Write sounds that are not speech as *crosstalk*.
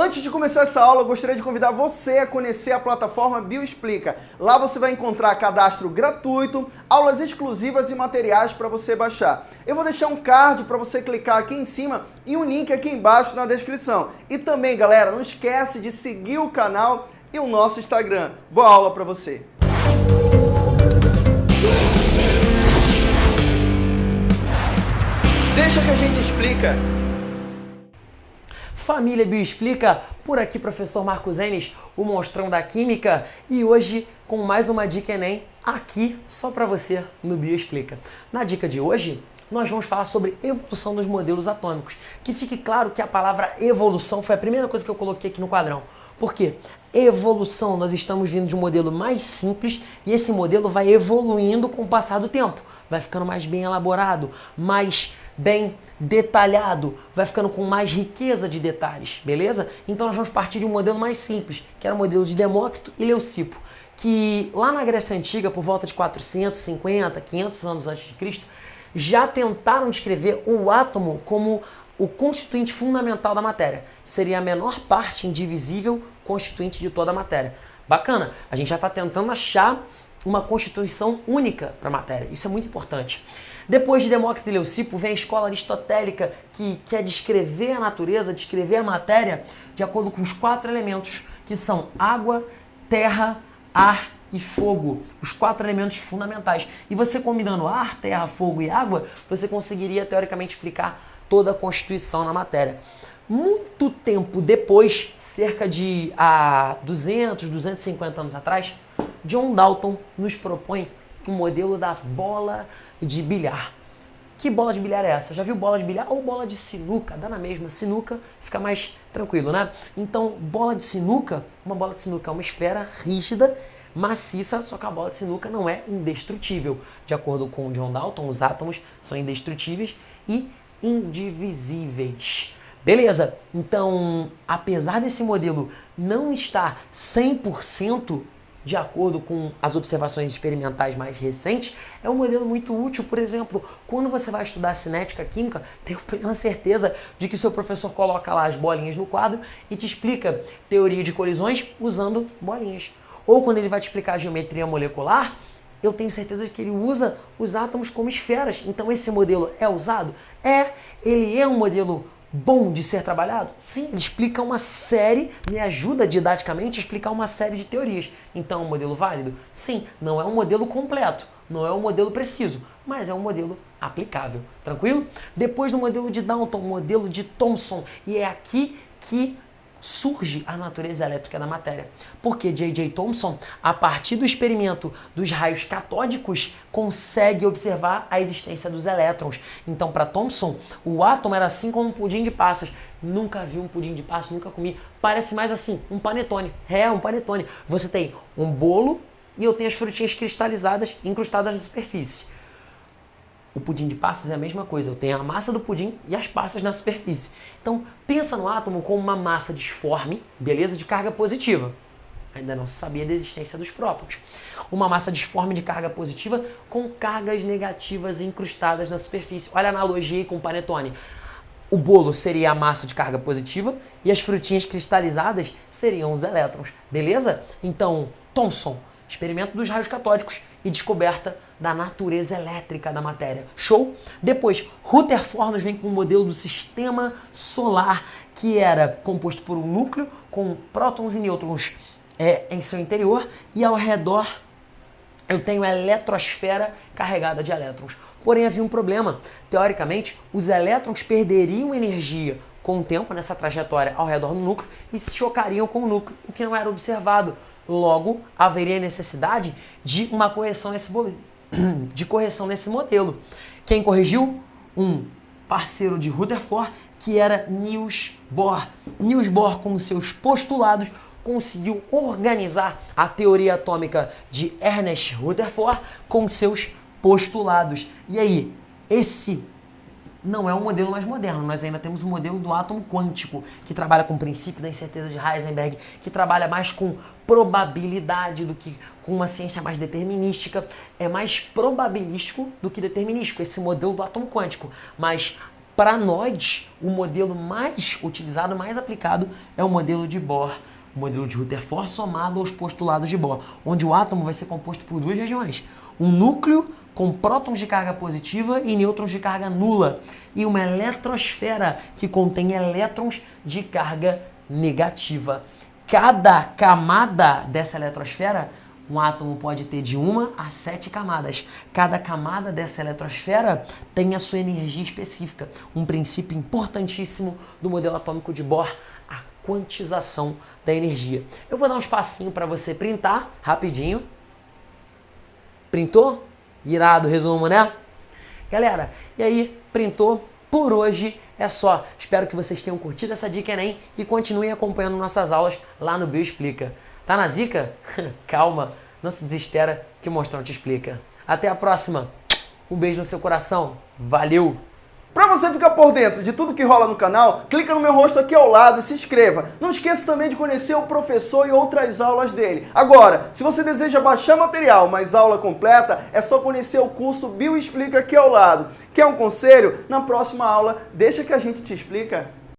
Antes de começar essa aula, eu gostaria de convidar você a conhecer a plataforma Bioexplica. Lá você vai encontrar cadastro gratuito, aulas exclusivas e materiais para você baixar. Eu vou deixar um card para você clicar aqui em cima e um link aqui embaixo na descrição. E também, galera, não esquece de seguir o canal e o nosso Instagram. Boa aula para você! Deixa que a gente explica. Família Bioexplica, por aqui professor Marcos Enes, o monstrão da química, e hoje com mais uma dica Enem aqui só para você no Bioexplica. Na dica de hoje, nós vamos falar sobre evolução dos modelos atômicos. Que fique claro que a palavra evolução foi a primeira coisa que eu coloquei aqui no quadrão. Por quê? Evolução, nós estamos vindo de um modelo mais simples e esse modelo vai evoluindo com o passar do tempo. Vai ficando mais bem elaborado, mais bem detalhado, vai ficando com mais riqueza de detalhes, beleza? Então nós vamos partir de um modelo mais simples, que era o modelo de Demócrito e Leucipo, que lá na Grécia Antiga, por volta de 450, 500 anos antes de Cristo, já tentaram descrever o átomo como o constituinte fundamental da matéria. Seria a menor parte indivisível constituinte de toda a matéria. Bacana, a gente já está tentando achar uma constituição única para a matéria. Isso é muito importante. Depois de Demócrito e Leucipo, vem a escola aristotélica que quer descrever a natureza, descrever a matéria de acordo com os quatro elementos, que são água, terra, ar e fogo, os quatro elementos fundamentais. E você combinando ar, terra, fogo e água, você conseguiria teoricamente explicar toda a constituição na matéria. Muito tempo depois, cerca de ah, 200, 250 anos atrás, John Dalton nos propõe o modelo da bola de bilhar. Que bola de bilhar é essa? Já viu bola de bilhar ou bola de sinuca? Dá na mesma. Sinuca fica mais tranquilo, né? Então, bola de sinuca, uma bola de sinuca é uma esfera rígida, maciça, só que a bola de sinuca não é indestrutível. De acordo com John Dalton, os átomos são indestrutíveis e indivisíveis. Beleza? Então, apesar desse modelo não estar 100% de acordo com as observações experimentais mais recentes, é um modelo muito útil. Por exemplo, quando você vai estudar cinética química, *laughs* tenho plena certeza de que seu professor coloca lá as bolinhas no quadro e te explica teoria de colisões usando bolinhas. Ou quando ele vai te explicar geometria molecular, eu tenho certeza de que ele usa os átomos como esferas. Então esse modelo é usado? É, ele é um modelo bom de ser trabalhado? Sim, ele explica uma série, me ajuda didaticamente a explicar uma série de teorias. Então, é um modelo válido? Sim, não é um modelo completo, não é um modelo preciso, mas é um modelo aplicável. Tranquilo? Depois do modelo de Downton, modelo de Thomson, e é aqui que surge a natureza elétrica da matéria. Porque J.J. Thomson, a partir do experimento dos raios catódicos, consegue observar a existência dos elétrons. Então, para Thomson, o átomo era assim como um pudim de passas. Nunca vi um pudim de passas, nunca comi. Parece mais assim, um panetone. É, um panetone. Você tem um bolo e eu tenho as frutinhas cristalizadas incrustadas na superfície. O pudim de passas é a mesma coisa, eu tenho a massa do pudim e as passas na superfície. Então, pensa no átomo como uma massa disforme, beleza, de carga positiva. Ainda não se sabia da existência dos prótons. Uma massa disforme de carga positiva com cargas negativas incrustadas na superfície. Olha a analogia com o panetone. O bolo seria a massa de carga positiva e as frutinhas cristalizadas seriam os elétrons, beleza? Então, Thomson, experimento dos raios catódicos e descoberta da natureza elétrica da matéria. Show? Depois, Rutherford nos vem com o modelo do sistema solar, que era composto por um núcleo com prótons e nêutrons é, em seu interior e ao redor eu tenho a eletrosfera carregada de elétrons. Porém, havia um problema. Teoricamente, os elétrons perderiam energia com o tempo nessa trajetória ao redor do núcleo e se chocariam com o núcleo, o que não era observado. Logo, haveria necessidade de uma correção nesse, *clears throat* de correção nesse modelo. Quem corrigiu? Um parceiro de Rutherford, que era Niels Bohr. Niels Bohr, com seus postulados, conseguiu organizar a teoria atômica de Ernest Rutherford com seus postulados. E aí, esse não é o modelo mais moderno. Nós ainda temos o modelo do átomo quântico, que trabalha com o princípio da incerteza de Heisenberg, que trabalha mais com probabilidade do que com uma ciência mais determinística. É mais probabilístico do que determinístico, esse modelo do átomo quântico. Mas Para nós, o modelo mais utilizado, mais aplicado, é o modelo de Bohr. O modelo de Rutherford somado aos postulados de Bohr, onde o átomo vai ser composto por duas regiões. Um núcleo com prótons de carga positiva e nêutrons de carga nula. E uma eletrosfera que contém elétrons de carga negativa. Cada camada dessa eletrosfera um átomo pode ter de uma a sete camadas. Cada camada dessa eletrosfera tem a sua energia específica. Um princípio importantíssimo do modelo atômico de Bohr, a quantização da energia. Eu vou dar um espacinho para você printar rapidinho. Printou? Irado resumo, né? Galera, e aí, printou? Por hoje é só. Espero que vocês tenham curtido essa dica Enem e continuem acompanhando nossas aulas lá no Bioexplica. Tá na zica? *laughs* Calma, não se desespera que o Mostrão te explica. Até a próxima. Um beijo no seu coração. Valeu! Para você ficar por dentro de tudo que rola no canal, clica no meu rosto aqui ao lado e se inscreva. Não esqueça também de conhecer o professor e outras aulas dele. Agora, se você deseja baixar material, mas aula completa, é só conhecer o curso Bio Explica aqui ao lado. Quer um conselho? Na próxima aula, deixa que a gente te explica.